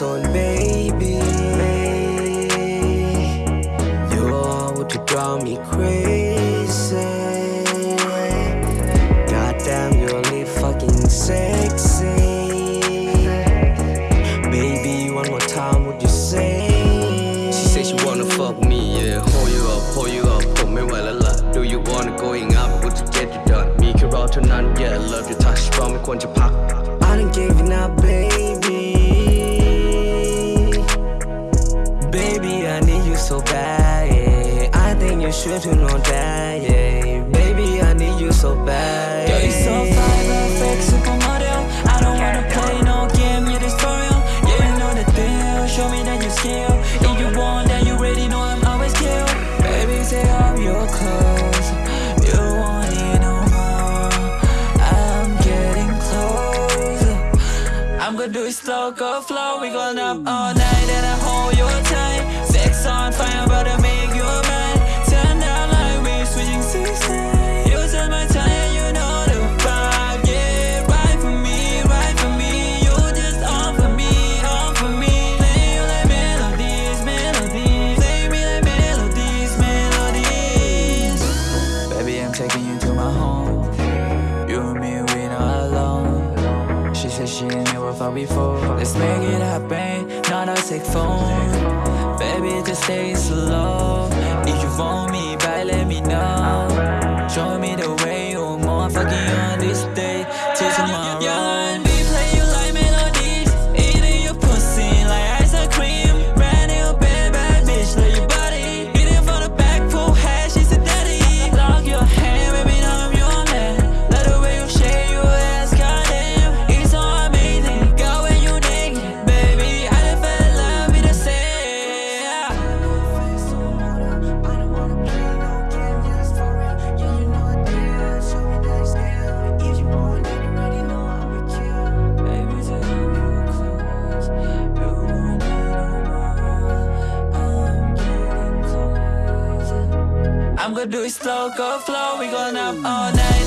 zone, baby. You are what to drive me crazy. Goddamn, you're only fucking sexy. Baby, one more time, would you say? She say she wanna fuck me, yeah Hold you up, hold you up ผมไม่ไหวแล้วล่ะ Do you wanna going up What to get you done มีแค่รอเท่านั้น Yeah love your touch เพราะไม่ควรจะพัก I done gave you now, baby. Baby, Should to know that. Yeah. Baby, I need you so bad. Girl, you so fly, perfect supermodel. I don't wanna play no game, you're this for. Yeah, you know the deal. Show me that you skill. If you want, then you already know I'm always kill. Baby, take off your clothes. You want it no more. I'm getting closer. I'm gonna do it slow, go flow. We going up all night and I hold you tight. Sex on fire, but I before. Let's make it happen, not a take phone. Baby, just stay slow. If you want me back, let me know. Show me the way I'm gonna do it slow, go flow. We going up all night